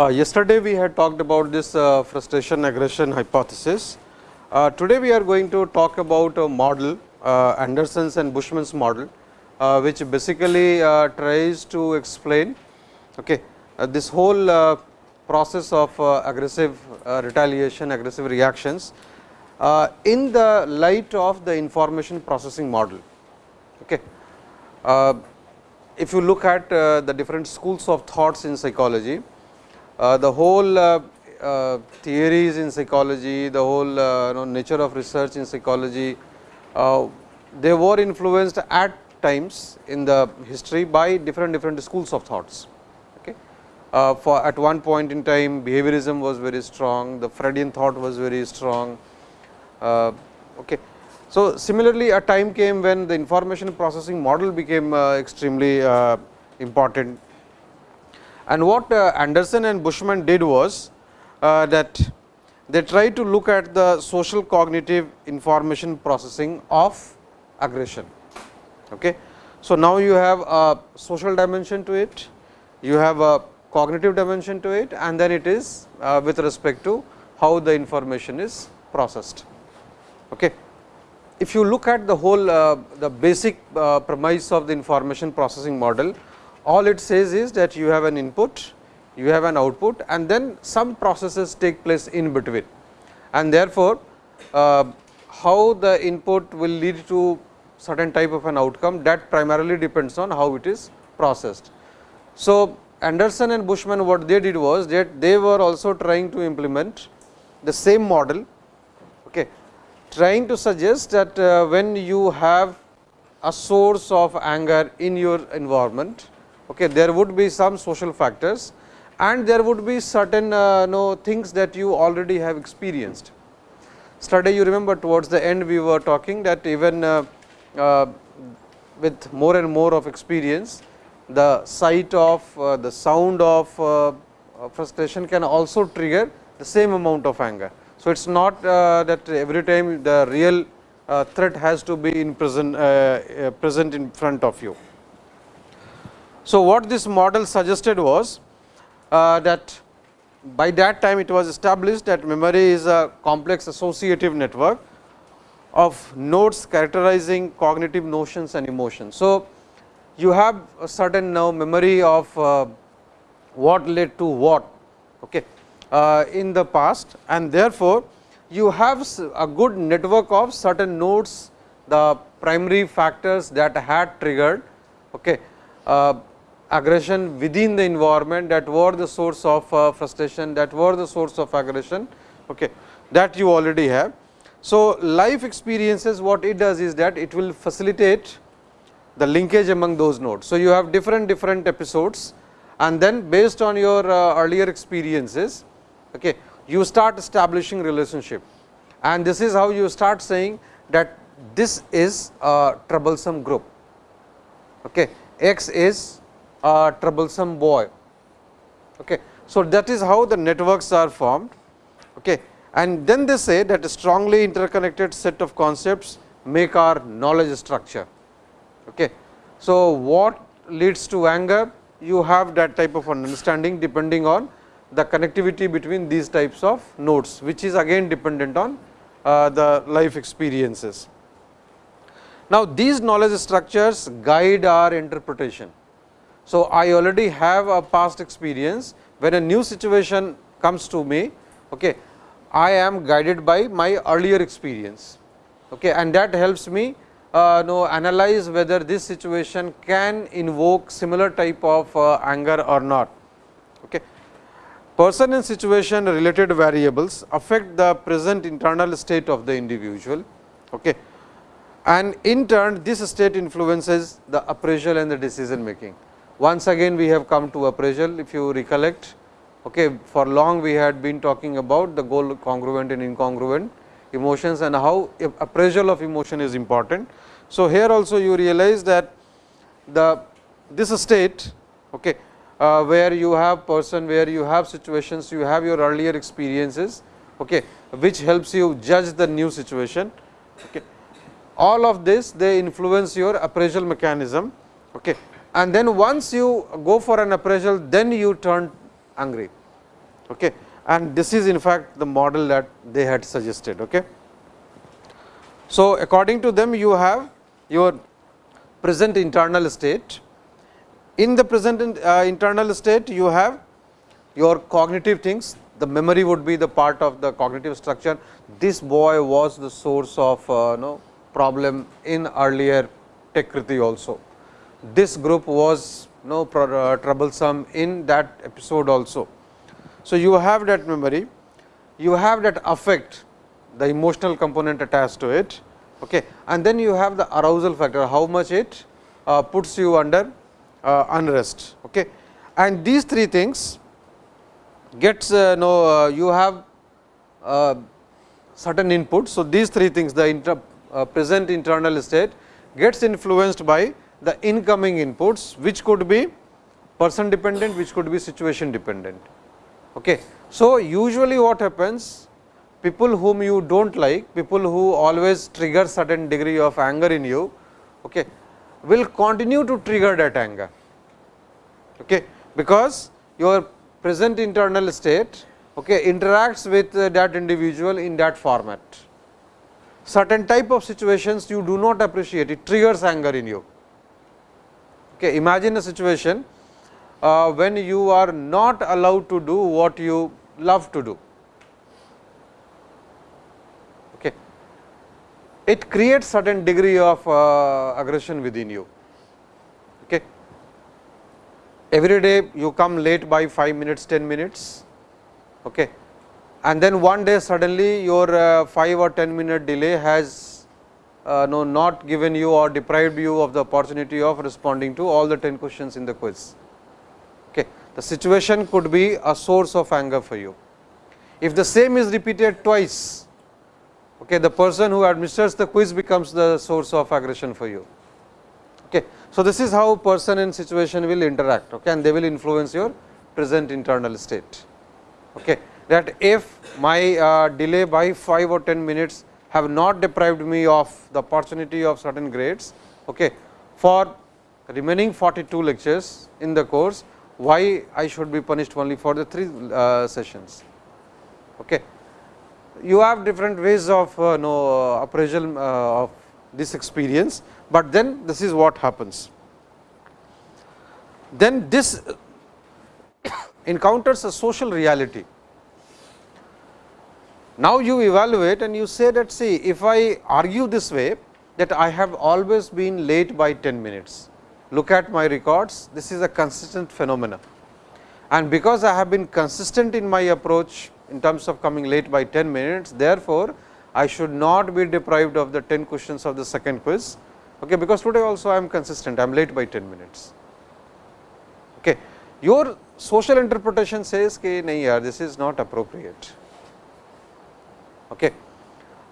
Uh, yesterday we had talked about this uh, frustration aggression hypothesis. Uh, today we are going to talk about a model uh, Anderson's and Bushman's model, uh, which basically uh, tries to explain okay, this whole process of uh, aggressive uh, retaliation, aggressive reactions uh, in the light of the information processing model. Okay. if you look at the different schools of thoughts in psychology, uh, the whole uh, uh, theories in psychology, the whole you know, nature of research in psychology, they were influenced at times in the history by different different schools of thoughts. Uh, for at one point in time behaviorism was very strong, the Freudian thought was very strong. Uh, okay. So, similarly a time came when the information processing model became uh, extremely important and what uh, Anderson and Bushman did was uh, that they tried to look at the social cognitive information processing of aggression. Okay. So, now you have a social dimension to it, you have a cognitive dimension to it and then it is uh, with respect to how the information is processed. Okay. If you look at the whole uh, the basic uh, premise of the information processing model, all it says is that you have an input, you have an output and then some processes take place in between. And therefore, uh, how the input will lead to certain type of an outcome that primarily depends on how it is processed. So, Anderson and Bushman what they did was that they were also trying to implement the same model, okay, trying to suggest that uh, when you have a source of anger in your environment, okay, there would be some social factors and there would be certain uh, know, things that you already have experienced. Study you remember towards the end we were talking that even uh, uh, with more and more of experience, the sight of uh, the sound of uh, frustration can also trigger the same amount of anger. So, it is not uh, that every time the real threat has to be in present, present in front of you. So, what this model suggested was uh, that by that time it was established that memory is a complex associative network of nodes characterizing cognitive notions and emotions. So, you have a certain now memory of uh, what led to what okay, uh, in the past and therefore, you have a good network of certain nodes the primary factors that had triggered okay, uh, aggression within the environment that were the source of frustration, that were the source of aggression okay, that you already have. So, life experiences what it does is that it will facilitate the linkage among those nodes. So, you have different different episodes and then based on your uh, earlier experiences okay, you start establishing relationship and this is how you start saying that this is a troublesome group. Okay. X is a troublesome boy. Okay. So, that is how the networks are formed okay. and then they say that a strongly interconnected set of concepts make our knowledge structure. Okay. So, what leads to anger you have that type of understanding depending on the connectivity between these types of nodes, which is again dependent on uh, the life experiences. Now, these knowledge structures guide our interpretation. So, I already have a past experience when a new situation comes to me, okay, I am guided by my earlier experience okay, and that helps me uh, know analyze whether this situation can invoke similar type of uh, anger or not. Okay. Person and situation related variables affect the present internal state of the individual okay. and in turn this state influences the appraisal and the decision making. Once again we have come to appraisal if you recollect okay, for long we had been talking about the goal congruent and incongruent emotions and how appraisal of emotion is important. So, here also you realize that the this state okay, uh, where you have person, where you have situations, you have your earlier experiences, okay, which helps you judge the new situation. Okay. All of this they influence your appraisal mechanism. Okay. And then once you go for an appraisal, then you turn angry. Okay. And this is in fact the model that they had suggested. Okay. So, according to them you have your present internal state. In the present uh, internal state you have your cognitive things, the memory would be the part of the cognitive structure. This boy was the source of uh, no problem in earlier Tekriti also. This group was no uh, troublesome in that episode also. So, you have that memory, you have that affect the emotional component attached to it okay. and then you have the arousal factor how much it uh, puts you under uh, unrest. Okay. And these three things gets uh, no uh, you have uh, certain inputs. So, these three things the inter, uh, present internal state gets influenced by the incoming inputs which could be person dependent which could be situation dependent. Okay. So, usually what happens people whom you do not like, people who always trigger certain degree of anger in you, okay, will continue to trigger that anger, okay, because your present internal state okay, interacts with uh, that individual in that format. Certain type of situations you do not appreciate, it triggers anger in you. Okay, imagine a situation uh, when you are not allowed to do what you love to do. Okay. it creates certain degree of uh, aggression within you. Okay. Every day you come late by 5 minutes, 10 minutes, okay. and then one day suddenly your uh, 5 or 10 minute delay has uh, no, not given you or deprived you of the opportunity of responding to all the 10 questions in the quiz. The situation could be a source of anger for you. If the same is repeated twice, okay, the person who administers the quiz becomes the source of aggression for you. Okay. So, this is how person and situation will interact okay, and they will influence your present internal state. Okay. That if my uh, delay by 5 or 10 minutes have not deprived me of the opportunity of certain grades okay, for remaining 42 lectures in the course, why I should be punished only for the 3 uh, sessions. Okay you have different ways of uh, know, uh, appraisal uh, of this experience, but then this is what happens. Then this encounters a social reality. Now, you evaluate and you say that see if I argue this way that I have always been late by 10 minutes look at my records, this is a consistent phenomena. And because I have been consistent in my approach in terms of coming late by 10 minutes, therefore, I should not be deprived of the 10 questions of the second quiz, okay, because today also I am consistent, I am late by 10 minutes. Okay. Your social interpretation says that nahi yaar, this is not appropriate. Okay.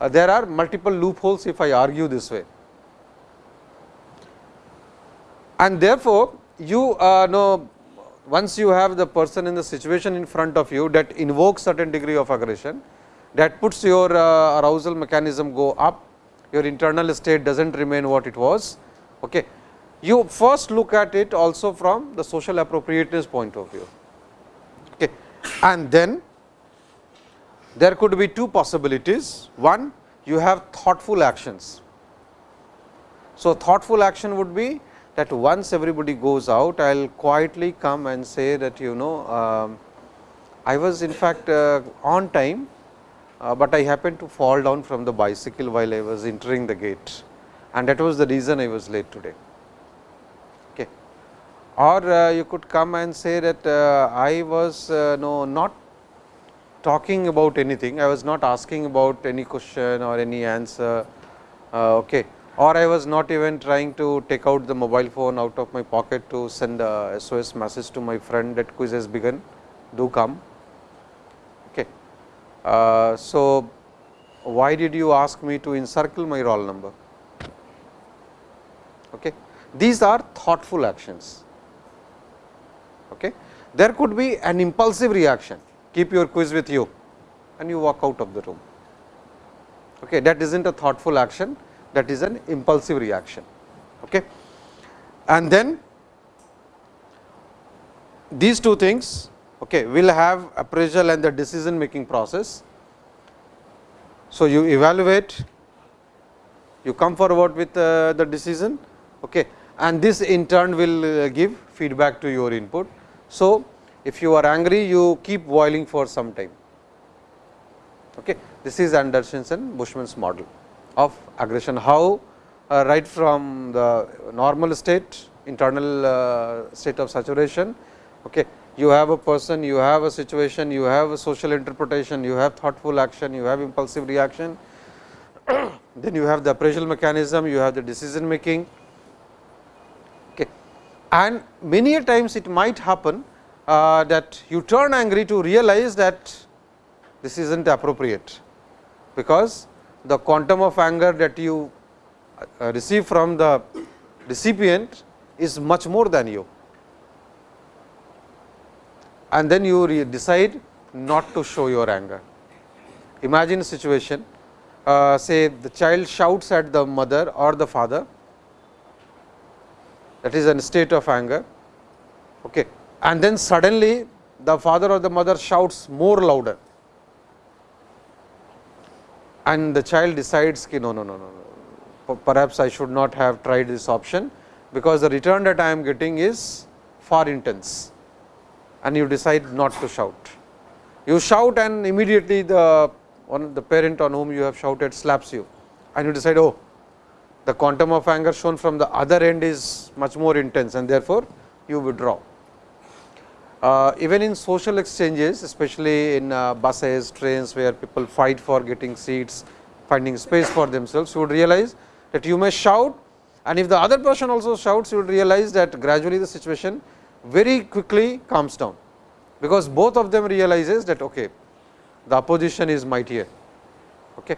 Uh, there are multiple loopholes if I argue this way. And therefore, you uh, know once you have the person in the situation in front of you that invokes certain degree of aggression, that puts your uh, arousal mechanism go up, your internal state does not remain what it was. Okay. You first look at it also from the social appropriateness point of view. Okay. And then there could be two possibilities. One, you have thoughtful actions. So, thoughtful action would be that once everybody goes out, I will quietly come and say that you know um, I was in fact uh, on time, uh, but I happened to fall down from the bicycle while I was entering the gate and that was the reason I was late today. Okay. Or uh, you could come and say that uh, I was uh, no not talking about anything, I was not asking about any question or any answer. Uh, okay or I was not even trying to take out the mobile phone out of my pocket to send a SOS message to my friend that quiz has begun, do come. Okay. Uh, so, why did you ask me to encircle my roll number? Okay. These are thoughtful actions. Okay. there could be an impulsive reaction, keep your quiz with you and you walk out of the room. Okay, that is not a thoughtful action, that is an impulsive reaction. Okay. And then these two things okay, will have appraisal and the decision making process. So, you evaluate, you come forward with uh, the decision okay, and this in turn will uh, give feedback to your input. So, if you are angry, you keep boiling for some time. Okay. This is Anderson's and Bushman's model of aggression, how uh, right from the normal state, internal uh, state of saturation, okay, you have a person, you have a situation, you have a social interpretation, you have thoughtful action, you have impulsive reaction, then you have the appraisal mechanism, you have the decision making. Okay. And many a times it might happen uh, that you turn angry to realize that this is not appropriate, because the quantum of anger that you uh, receive from the recipient is much more than you and then you decide not to show your anger. Imagine a situation, uh, say the child shouts at the mother or the father, that is a state of anger, okay. and then suddenly the father or the mother shouts more louder and the child decides ki no, no, no, no, perhaps I should not have tried this option, because the return that I am getting is far intense and you decide not to shout. You shout and immediately the one the parent on whom you have shouted slaps you and you decide oh the quantum of anger shown from the other end is much more intense and therefore, you withdraw. Uh, even in social exchanges especially in uh, buses, trains where people fight for getting seats, finding space for themselves, you would realize that you may shout and if the other person also shouts, you would realize that gradually the situation very quickly calms down, because both of them realizes that okay, the opposition is mightier. Okay.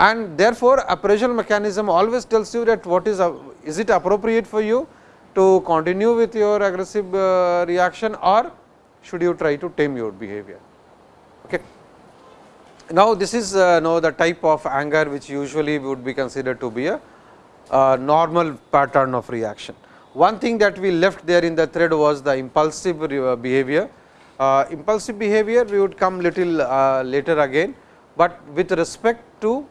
And therefore, appraisal mechanism always tells you that what is, uh, is it appropriate for you to continue with your aggressive uh, reaction or should you try to tame your behavior. Okay. Now, this is uh, know the type of anger which usually would be considered to be a uh, normal pattern of reaction. One thing that we left there in the thread was the impulsive uh, behavior. Uh, impulsive behavior we would come little uh, later again, but with respect to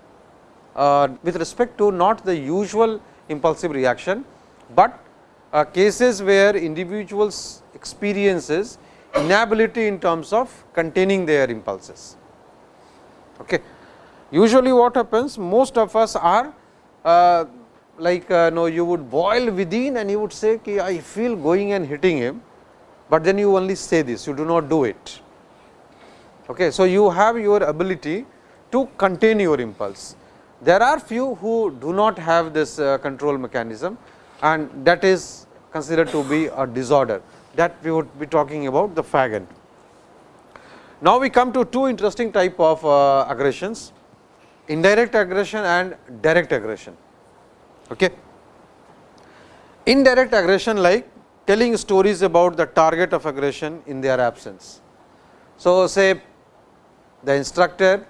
uh, with respect to not the usual impulsive reaction, but uh, cases where individuals experiences inability in terms of containing their impulses. Okay. Usually what happens most of us are uh, like uh, no you would boil within and you would say ki I feel going and hitting him, but then you only say this you do not do it. Okay. So, you have your ability to contain your impulse. There are few who do not have this uh, control mechanism and that is considered to be a disorder that we would be talking about the fag. Now, we come to two interesting type of uh, aggressions indirect aggression and direct aggression. Okay. Indirect aggression like telling stories about the target of aggression in their absence. So, say the instructor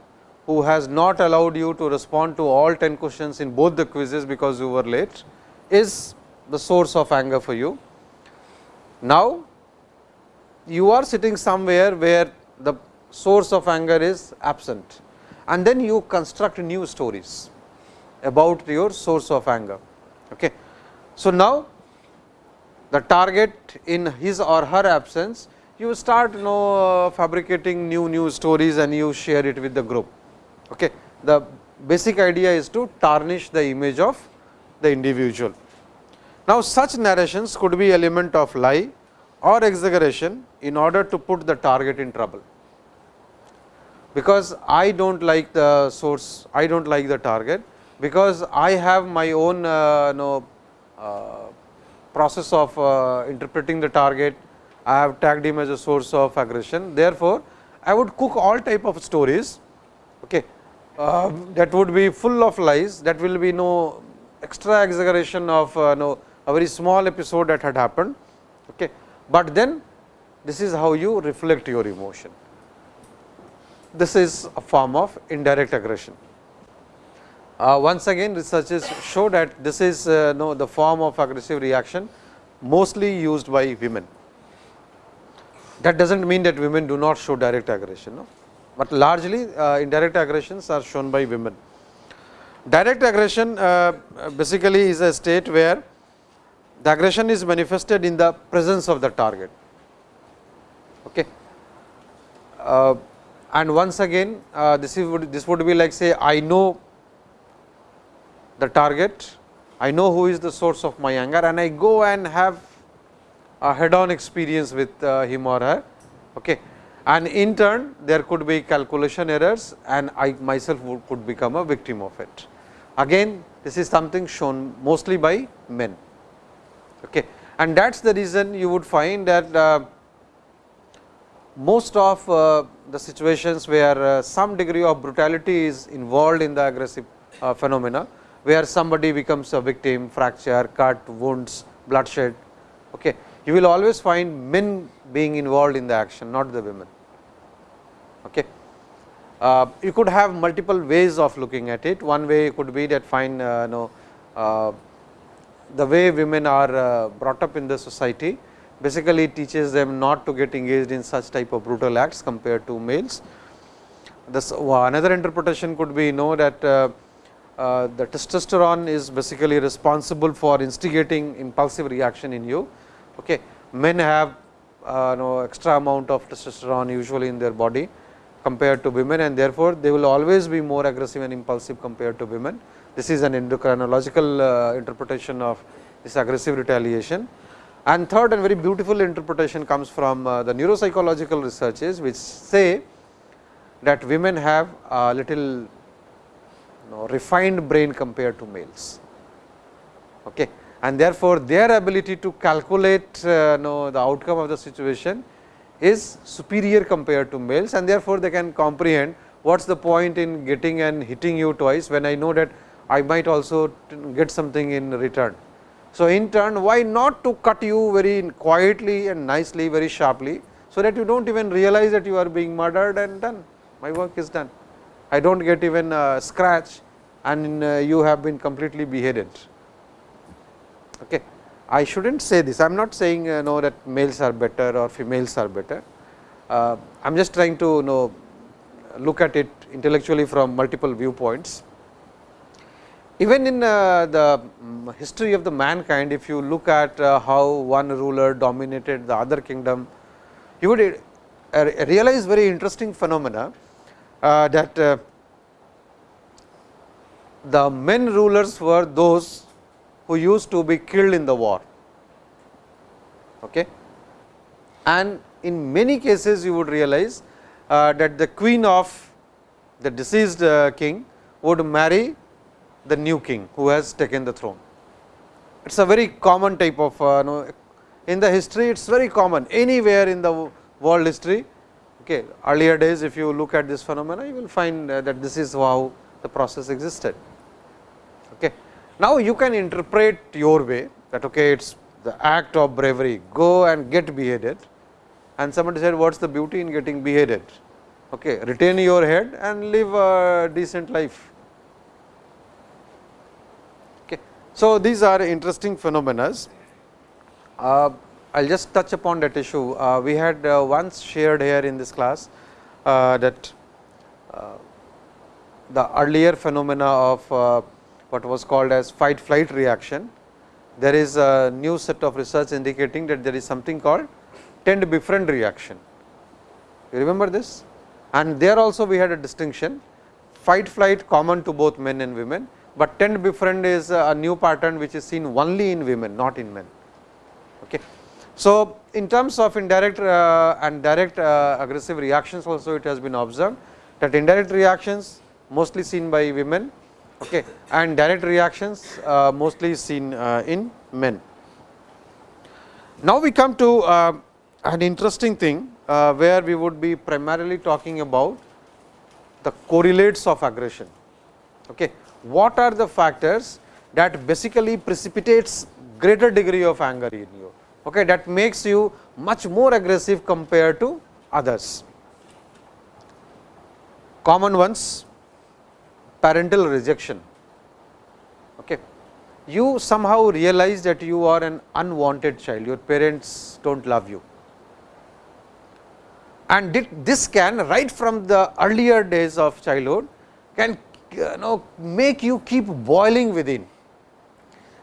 who has not allowed you to respond to all 10 questions in both the quizzes because you were late is the source of anger for you. Now, you are sitting somewhere where the source of anger is absent and then you construct new stories about your source of anger. Okay. So, now the target in his or her absence you start you know fabricating new new stories and you share it with the group. Okay. The basic idea is to tarnish the image of the individual. Now, such narrations could be element of lie or exaggeration in order to put the target in trouble. Because I do not like the source, I do not like the target. Because I have my own uh, know, uh, process of uh, interpreting the target, I have tagged him as a source of aggression. Therefore, I would cook all type of stories okay, uh, that would be full of lies that will be no extra exaggeration of uh, no a very small episode that had happened. Okay. But then this is how you reflect your emotion. This is a form of indirect aggression. Uh, once again researchers show that this is uh, no, the form of aggressive reaction mostly used by women. That does not mean that women do not show direct aggression, no? but largely uh, indirect aggressions are shown by women. Direct aggression uh, basically is a state where the aggression is manifested in the presence of the target. Okay. Uh, and once again uh, this is would, this would be like say I know the target, I know who is the source of my anger and I go and have a head on experience with uh, him or her. Okay. And in turn there could be calculation errors and I myself would, could become a victim of it. Again this is something shown mostly by men. Okay. And that is the reason you would find that uh, most of uh, the situations where uh, some degree of brutality is involved in the aggressive phenomena, where somebody becomes a victim, fracture, cut, wounds, bloodshed. Okay. You will always find men being involved in the action, not the women. Okay. Uh, you could have multiple ways of looking at it. One way could be that fine, uh, know, uh, the way women are uh, brought up in the society basically teaches them not to get engaged in such type of brutal acts compared to males. This another interpretation could be know that uh, uh, the testosterone is basically responsible for instigating impulsive reaction in you. Okay. Men have uh, no extra amount of testosterone usually in their body compared to women and therefore, they will always be more aggressive and impulsive compared to women. This is an endocrinological uh, interpretation of this aggressive retaliation. And third and very beautiful interpretation comes from uh, the neuropsychological researches, which say that women have a little you know, refined brain compared to males. Okay. And therefore, their ability to calculate uh, know, the outcome of the situation is superior compared to males and therefore, they can comprehend what is the point in getting and hitting you twice, when I know that I might also get something in return. So, in turn why not to cut you very quietly and nicely very sharply, so that you do not even realize that you are being murdered and done my work is done. I do not get even a scratch and uh, you have been completely beheaded. Okay. I should not say this, I am not saying uh, know that males are better or females are better. Uh, I am just trying to know look at it intellectually from multiple viewpoints. Even in uh, the um, history of the mankind, if you look at uh, how one ruler dominated the other kingdom, you would uh, realize very interesting phenomena uh, that uh, the men rulers were those who used to be killed in the war. Okay. And in many cases, you would realize uh, that the queen of the deceased king would marry the new king who has taken the throne. It is a very common type of uh, know, in the history it is very common anywhere in the world history. Okay. Earlier days if you look at this phenomena you will find uh, that this is how the process existed. Okay. Now, you can interpret your way that okay, it is the act of bravery go and get beheaded and somebody said what is the beauty in getting beheaded. Okay. Retain your head and live a decent life So, these are interesting phenomena. Uh, I will just touch upon that issue. Uh, we had uh, once shared here in this class uh, that uh, the earlier phenomena of uh, what was called as fight flight reaction. There is a new set of research indicating that there is something called tend befriend reaction. You remember this? And there also we had a distinction fight flight common to both men and women but tend befriend is a new pattern which is seen only in women not in men. Okay. So, in terms of indirect uh, and direct uh, aggressive reactions also it has been observed that indirect reactions mostly seen by women okay, and direct reactions uh, mostly seen uh, in men. Now, we come to uh, an interesting thing uh, where we would be primarily talking about the correlates of aggression. Okay what are the factors that basically precipitates greater degree of anger in you. okay, that makes you much more aggressive compared to others. Common ones parental rejection. Okay. You somehow realize that you are an unwanted child, your parents do not love you. And this can right from the earlier days of childhood can you know make you keep boiling within.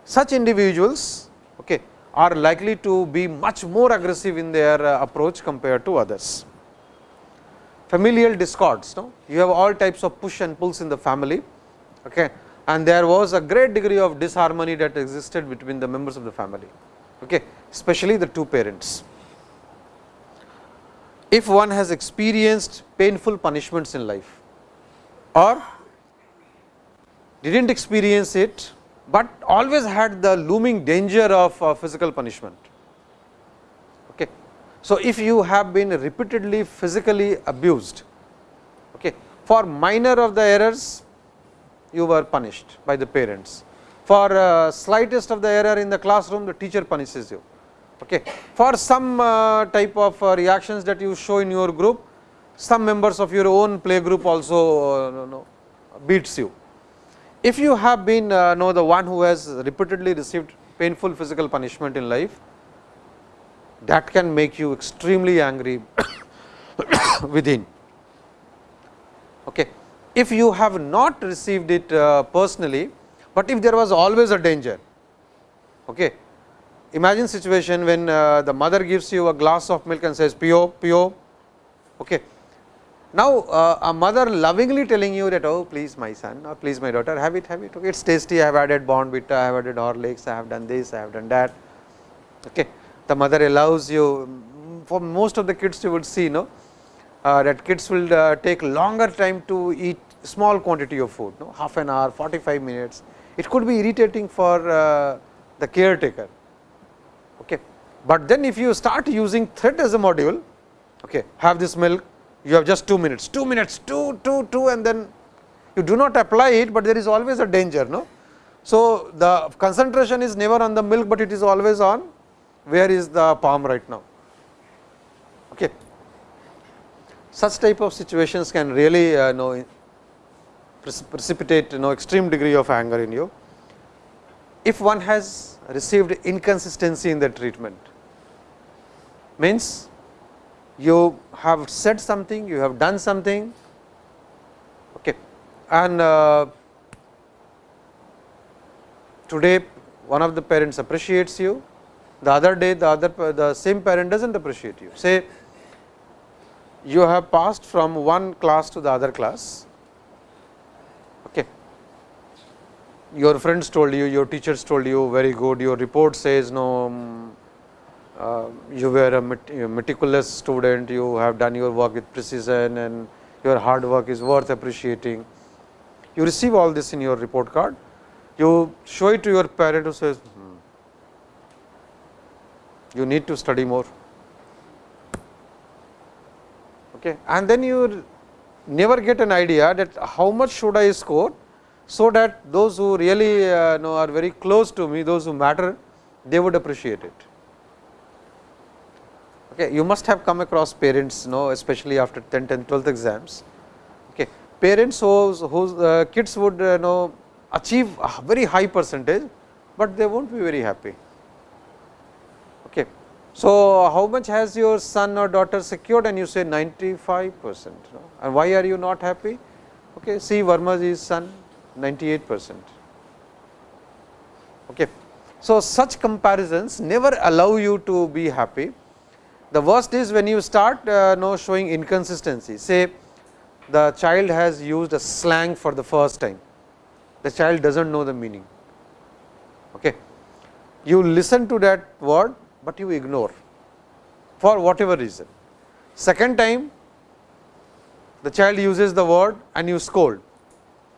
Such individuals okay, are likely to be much more aggressive in their uh, approach compared to others. Familial discords, no? you have all types of push and pulls in the family okay, and there was a great degree of disharmony that existed between the members of the family, okay, especially the two parents. If one has experienced painful punishments in life or did not experience it, but always had the looming danger of uh, physical punishment. Okay. So, if you have been repeatedly physically abused okay, for minor of the errors you were punished by the parents, for uh, slightest of the error in the classroom the teacher punishes you. Okay. For some uh, type of uh, reactions that you show in your group, some members of your own play group also uh, no, no, beats you if you have been uh, know the one who has repeatedly received painful physical punishment in life, that can make you extremely angry within. Okay. If you have not received it uh, personally, but if there was always a danger, okay. imagine situation when uh, the mother gives you a glass of milk and says pio, pio, okay. Now, uh, a mother lovingly telling you that oh please my son or please my daughter have it have it okay, it is tasty I have added Bournvita, I have added Horlicks, I have done this, I have done that. Okay. The mother allows you for most of the kids you would see no uh, that kids will uh, take longer time to eat small quantity of food no half an hour 45 minutes it could be irritating for uh, the caretaker. Okay. But then if you start using thread as a module okay, have this milk you have just 2 minutes, 2 minutes, 2, 2, 2 and then you do not apply it, but there is always a danger. No? So, the concentration is never on the milk, but it is always on where is the palm right now. Okay. Such type of situations can really uh, know precipitate you know extreme degree of anger in you. If one has received inconsistency in the treatment, means you have said something, you have done something okay. and uh, today one of the parents appreciates you, the other day the other the same parent does not appreciate you. Say you have passed from one class to the other class, okay. your friends told you, your teachers told you very good, your report says no um, uh, you were a meticulous student, you have done your work with precision and your hard work is worth appreciating. You receive all this in your report card, you show it to your parent who says, hmm, you need to study more. Okay. And then you never get an idea that how much should I score, so that those who really uh, know are very close to me, those who matter, they would appreciate it. Okay, you must have come across parents, know, especially after 10th and 12th exams. Okay, parents whose, whose uh, kids would uh, know achieve a very high percentage, but they won't be very happy. Okay. So, how much has your son or daughter secured and you say 95 percent and why are you not happy? Okay, see Verma's son 98 percent. Okay. So, such comparisons never allow you to be happy the worst is when you start uh, know showing inconsistency. Say the child has used a slang for the first time, the child does not know the meaning. Okay. You listen to that word, but you ignore for whatever reason. Second time the child uses the word and you scold.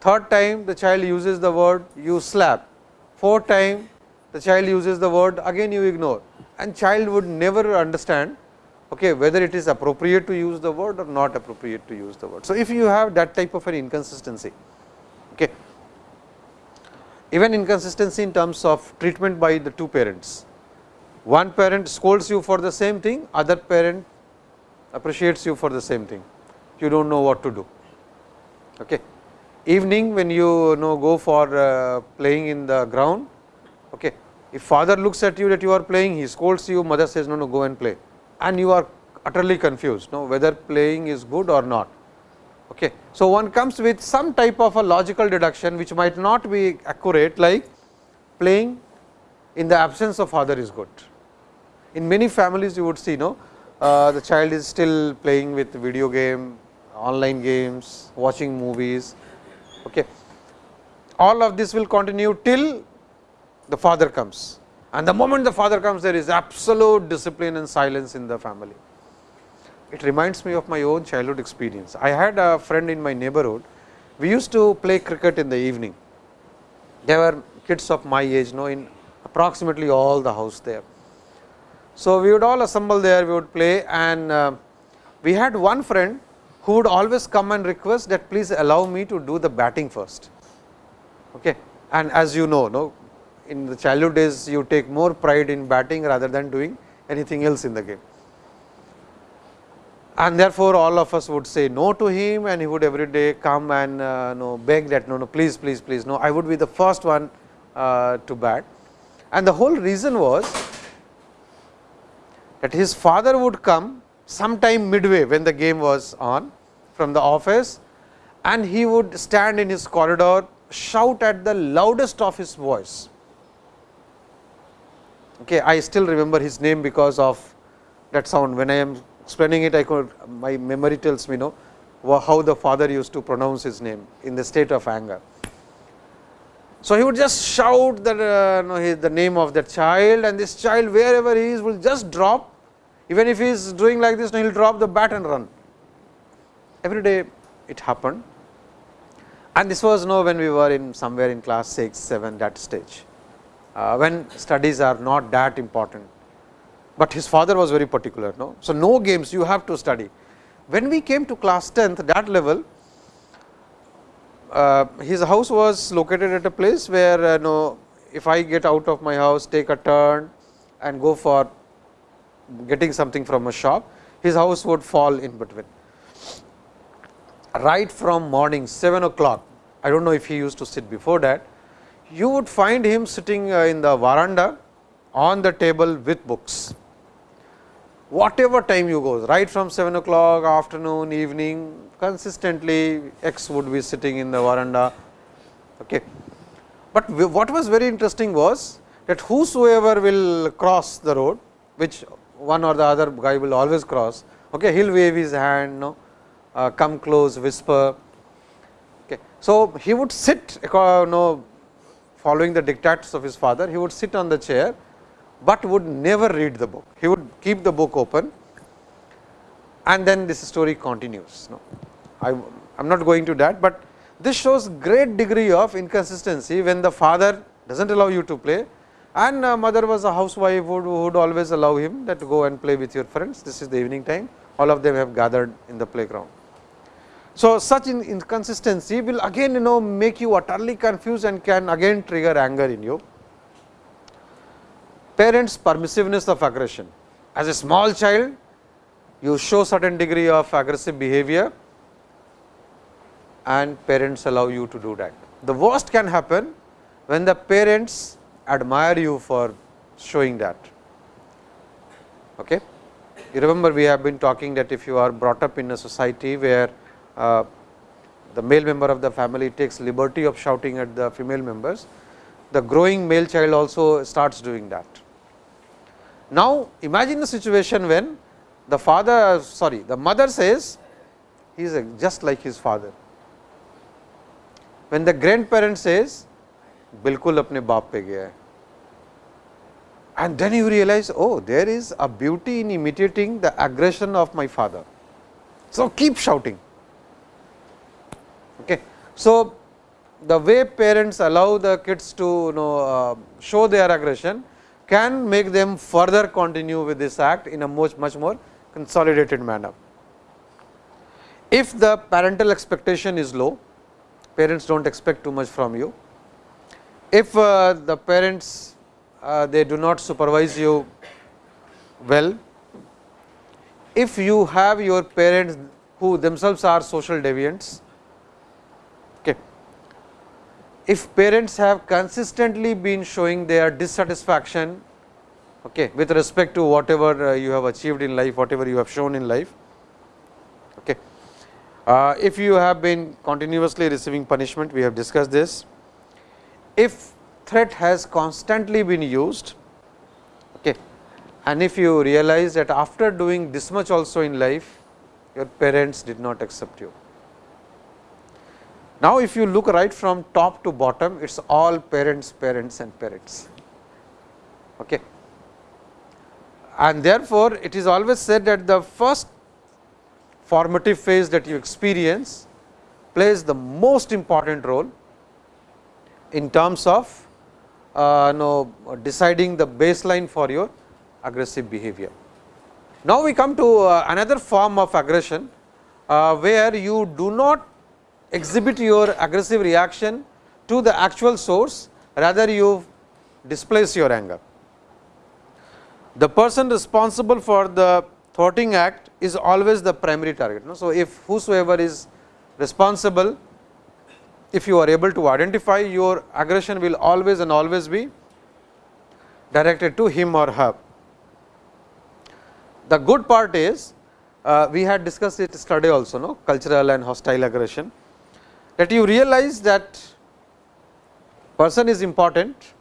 Third time the child uses the word you slap. Fourth time the child uses the word again you ignore and child would never understand okay, whether it is appropriate to use the word or not appropriate to use the word. So, if you have that type of an inconsistency, okay, even inconsistency in terms of treatment by the two parents, one parent scolds you for the same thing, other parent appreciates you for the same thing. You do not know what to do. Okay. Evening when you, you know go for uh, playing in the ground, okay. if father looks at you that you are playing, he scolds you, mother says no, no go and play and you are utterly confused no, whether playing is good or not. Okay. So, one comes with some type of a logical deduction which might not be accurate like playing in the absence of father is good. In many families you would see no, uh, the child is still playing with video game, online games, watching movies. Okay. All of this will continue till the father comes and the moment the father comes there is absolute discipline and silence in the family. It reminds me of my own childhood experience. I had a friend in my neighborhood, we used to play cricket in the evening. There were kids of my age know in approximately all the house there. So, we would all assemble there, we would play and uh, we had one friend who would always come and request that please allow me to do the batting first. Okay. And as you know, no, in the childhood days you take more pride in batting rather than doing anything else in the game. And therefore, all of us would say no to him and he would every day come and uh, no beg that no, no please, please, please no I would be the first one uh, to bat. And the whole reason was that his father would come sometime midway when the game was on from the office and he would stand in his corridor shout at the loudest of his voice Okay, I still remember his name because of that sound. When I am explaining it, I could my memory tells me know how the father used to pronounce his name in the state of anger. So, he would just shout the, uh, the name of the child and this child wherever he is will just drop even if he is doing like this he will drop the bat and run. Every day it happened and this was know when we were in somewhere in class 6, 7 that stage when studies are not that important, but his father was very particular. No? So, no games you have to study. When we came to class 10th that level, uh, his house was located at a place where uh, no, if I get out of my house take a turn and go for getting something from a shop, his house would fall in between. Right from morning 7 o'clock, I do not know if he used to sit before that, you would find him sitting uh, in the veranda on the table with books. Whatever time you go, right from 7 o'clock, afternoon, evening, consistently X would be sitting in the veranda. Okay. But what was very interesting was that whosoever will cross the road, which one or the other guy will always cross, okay, he will wave his hand, no, uh, come close, whisper. Okay. So, he would sit, you no, following the dictates of his father, he would sit on the chair, but would never read the book. He would keep the book open and then this story continues. No, I am not going to that, but this shows great degree of inconsistency when the father does not allow you to play and uh, mother was a housewife who would, always allow him that to go and play with your friends. This is the evening time, all of them have gathered in the playground. So, such inconsistency will again you know make you utterly confused and can again trigger anger in you. Parents permissiveness of aggression. As a small child, you show certain degree of aggressive behavior and parents allow you to do that. The worst can happen when the parents admire you for showing that. Okay. You remember we have been talking that if you are brought up in a society where the male member of the family takes liberty of shouting at the female members, the growing male child also starts doing that. Now, imagine the situation when the father sorry the mother says he is just like his father. When the grandparent says बिल्कुल अपने बाप पे गया and then you realize oh there is a beauty in imitating the aggression of my father. So, keep shouting Okay. So, the way parents allow the kids to you know uh, show their aggression can make them further continue with this act in a much much more consolidated manner. If the parental expectation is low, parents do not expect too much from you. If uh, the parents uh, they do not supervise you Well, if you have your parents who themselves are social deviants, okay. If parents have consistently been showing their dissatisfaction okay, with respect to whatever uh, you have achieved in life, whatever you have shown in life. Okay. Uh, if you have been continuously receiving punishment, we have discussed this. If threat has constantly been used okay, and if you realize that after doing this much also in life, your parents did not accept you. Now, if you look right from top to bottom, it is all parents, parents and parents. Okay and therefore, it is always said that the first formative phase that you experience plays the most important role in terms of uh, know, deciding the baseline for your aggressive behavior. Now, we come to uh, another form of aggression, uh, where you do not exhibit your aggressive reaction to the actual source, rather you displace your anger the person responsible for the thwarting act is always the primary target. So, if whosoever is responsible, if you are able to identify your aggression will always and always be directed to him or her. The good part is uh, we had discussed it yesterday also no cultural and hostile aggression that you realize that person is important,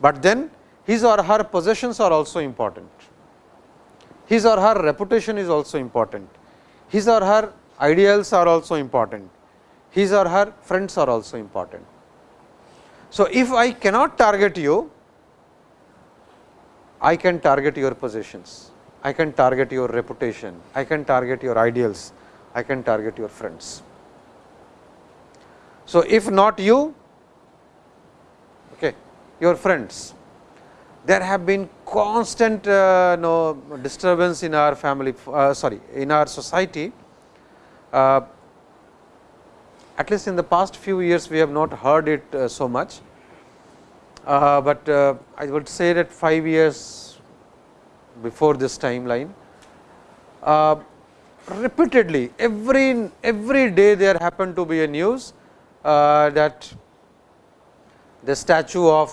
but then his or her possessions are also important. His or her reputation is also important. His or her ideals are also important. His or her friends are also important. So, if I cannot target you, I can target your possessions, I can target your reputation, I can target your ideals, I can target your friends. So, if not you, okay, your friends, there have been constant uh, no, disturbance in our family uh, sorry in our society. Uh, at least in the past few years we have not heard it uh, so much, uh, but uh, I would say that 5 years before this timeline repeatedly every every day there happened to be a news that the statue of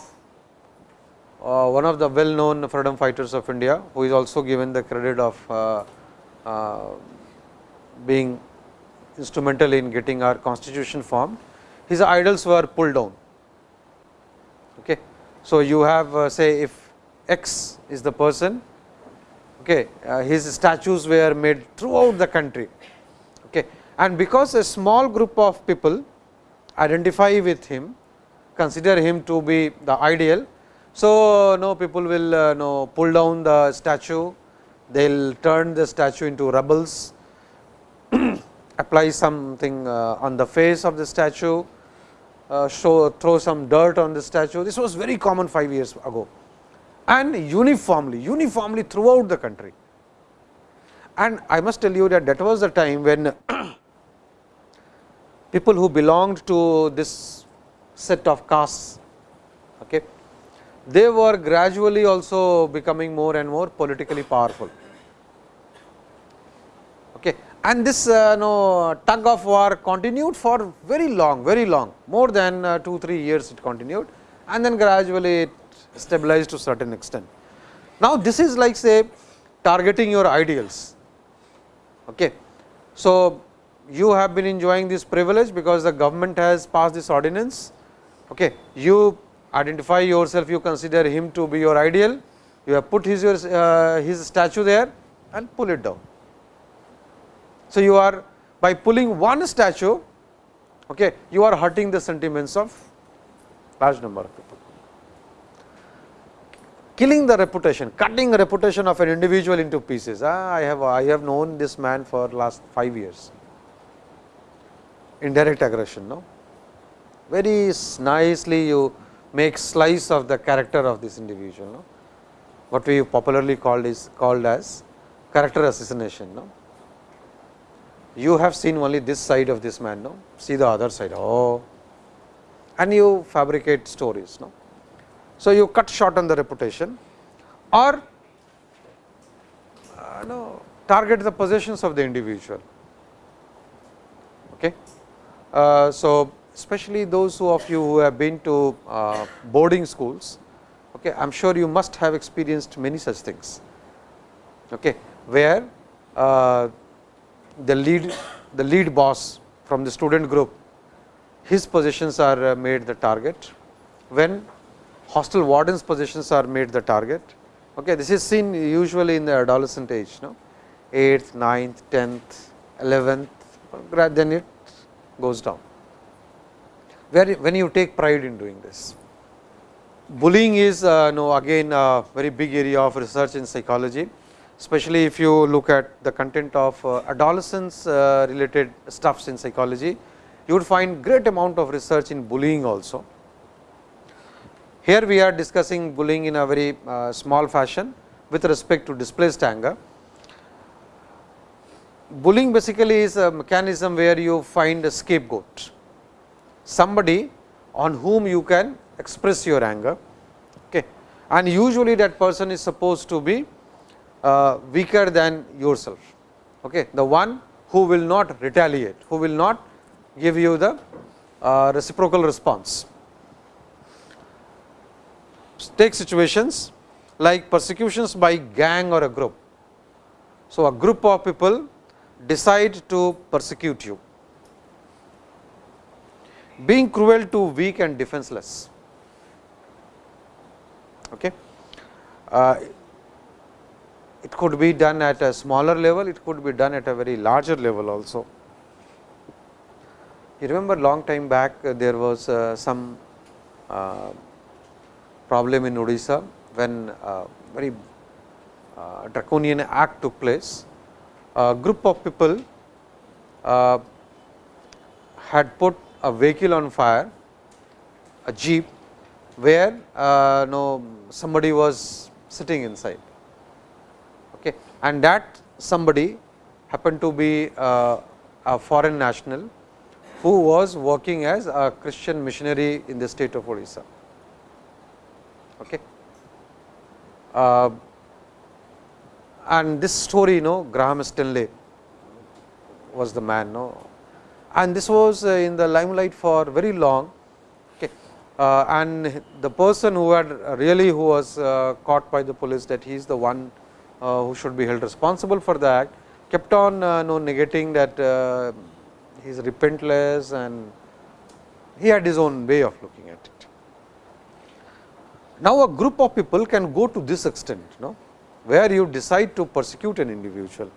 uh, one of the well known freedom fighters of India, who is also given the credit of uh, uh, being instrumental in getting our constitution formed, his idols were pulled down. Okay. So, you have uh, say if X is the person, okay, uh, his statues were made throughout the country. Okay. And because a small group of people identify with him, consider him to be the ideal, so, no people will uh, no pull down the statue, they will turn the statue into rubbles, apply something uh, on the face of the statue, uh, show throw some dirt on the statue. This was very common 5 years ago and uniformly, uniformly throughout the country. And I must tell you that that was the time when people who belonged to this set of castes okay, they were gradually also becoming more and more politically powerful. Okay. And this uh, no, tug of war continued for very long, very long, more than uh, 2, 3 years it continued and then gradually it stabilized to certain extent. Now, this is like say targeting your ideals. Okay. So, you have been enjoying this privilege because the government has passed this ordinance. Okay. You identify yourself, you consider him to be your ideal, you have put his, your, uh, his statue there and pull it down. So, you are by pulling one statue, okay, you are hurting the sentiments of large number of people. Killing the reputation, cutting the reputation of an individual into pieces. Ah, I have I have known this man for last 5 years. Indirect aggression, no. Very nicely you make slice of the character of this individual. No? What we popularly called is called as character assassination. No? You have seen only this side of this man, no? see the other side. Oh, and you fabricate stories. No? So, you cut short on the reputation or uh, know, target the possessions of the individual. Okay. Uh, so, especially those who of you who have been to uh, boarding schools, okay, I am sure you must have experienced many such things, okay, where uh, the lead the lead boss from the student group, his positions are made the target, when hostel wardens positions are made the target. Okay, this is seen usually in the adolescent age, no? 8th, 9th, 10th, 11th, then it goes down. Where when you take pride in doing this. Bullying is uh, no again a very big area of research in psychology, especially if you look at the content of uh, adolescence uh, related stuffs in psychology, you would find great amount of research in bullying also. Here we are discussing bullying in a very uh, small fashion with respect to displaced anger. Bullying basically is a mechanism where you find a scapegoat, somebody on whom you can express your anger okay. and usually that person is supposed to be uh, weaker than yourself, okay. the one who will not retaliate, who will not give you the uh, reciprocal response. Take situations like persecutions by gang or a group. So, a group of people decide to persecute you, being cruel to weak and defenseless. Okay. Uh, it could be done at a smaller level, it could be done at a very larger level also. You remember long time back uh, there was uh, some uh, problem in Odisha when uh, very draconian act took place a group of people uh, had put a vehicle on fire, a jeep, where uh, no somebody was sitting inside. Okay. And that somebody happened to be uh, a foreign national who was working as a Christian missionary in the state of Odisha. Okay. Uh, and this story you know Graham Stanley was the man no and this was uh, in the limelight for very long okay. Uh, and the person who had really who was uh, caught by the police that he is the one uh, who should be held responsible for the act kept on uh, no negating that uh, he is repentless and he had his own way of looking at it. Now, a group of people can go to this extent no where you decide to persecute an individual.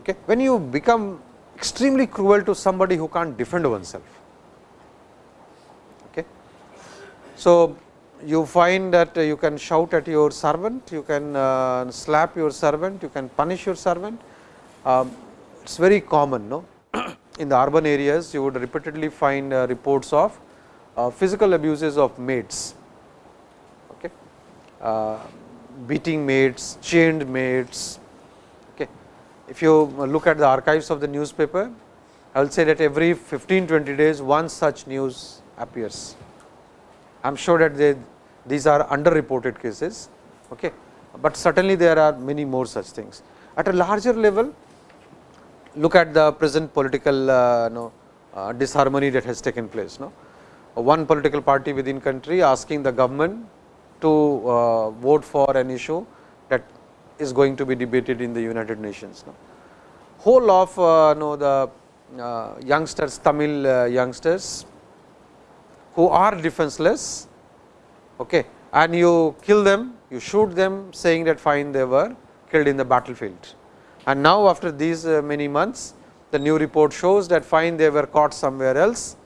Okay. When you become extremely cruel to somebody who can't defend oneself. Okay. So, you find that you can shout at your servant, you can uh, slap your servant, you can punish your servant. Um, it is very common no? in the urban areas you would repeatedly find uh, reports of uh, physical abuses of maids. Okay. Beating mates, chained mates. Okay. If you look at the archives of the newspaper, I will say that every 15 20 days one such news appears. I am sure that they, these are underreported cases, okay. but certainly there are many more such things. At a larger level, look at the present political uh, no, uh, disharmony that has taken place. No? One political party within country asking the government to uh, vote for an issue that is going to be debated in the United Nations. No? Whole of uh, know the uh, youngsters, Tamil uh, youngsters who are defenseless okay, and you kill them, you shoot them saying that fine they were killed in the battlefield. And now after these uh, many months, the new report shows that fine they were caught somewhere else,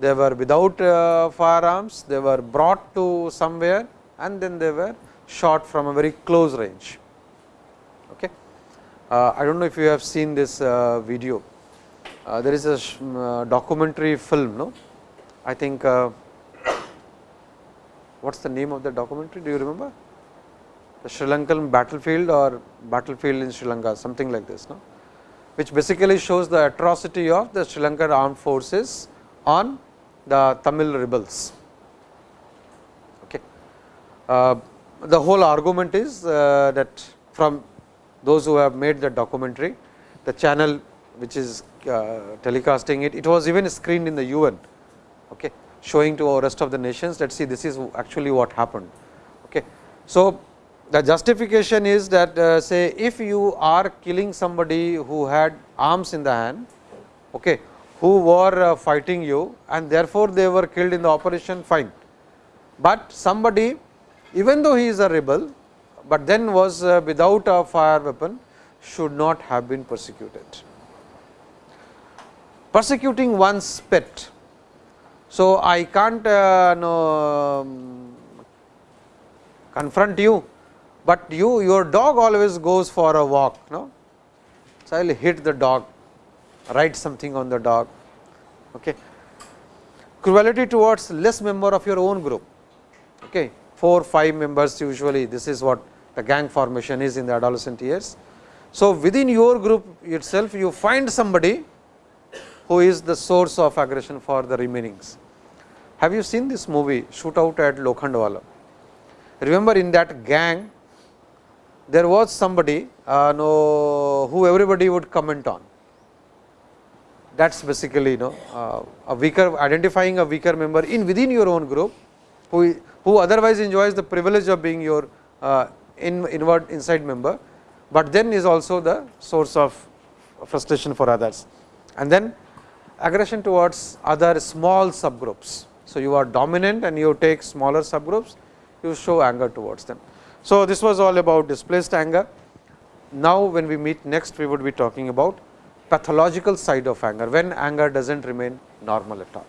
they were without uh, firearms, they were brought to somewhere and then they were shot from a very close range. Okay. Uh, I do not know if you have seen this uh, video. Uh, there is a uh, documentary film, no? I think uh, what is the name of the documentary? Do you remember? The Sri Lankan battlefield or battlefield in Sri Lanka, something like this, no? Which basically shows the atrocity of the Sri Lankan armed forces on the Tamil rebels. Uh, the whole argument is uh, that from those who have made the documentary, the channel which is uh, telecasting it, it was even screened in the UN, okay, showing to rest of the nations that see this is actually what happened. Okay. So, the justification is that uh, say if you are killing somebody who had arms in the hand, okay, who were uh, fighting you and therefore, they were killed in the operation fine. But somebody even though he is a rebel, but then was uh, without a fire weapon should not have been persecuted. Persecuting one's pet. So, I can't uh, um, confront you, but you your dog always goes for a walk. No? So, I will hit the dog, write something on the dog. Okay. Cruelty towards less member of your own group. Okay. 4, 5 members usually this is what the gang formation is in the adolescent years. So, within your group itself you find somebody who is the source of aggression for the remainings. Have you seen this movie Shootout at Lokhandwala? Remember in that gang there was somebody uh, who everybody would comment on. That is basically you know uh, a weaker identifying a weaker member in within your own group who, who otherwise enjoys the privilege of being your uh, in inward inside member, but then is also the source of frustration for others. And then aggression towards other small subgroups. So, you are dominant and you take smaller subgroups, you show anger towards them. So, this was all about displaced anger. Now, when we meet next, we would be talking about pathological side of anger, when anger does not remain normal at all.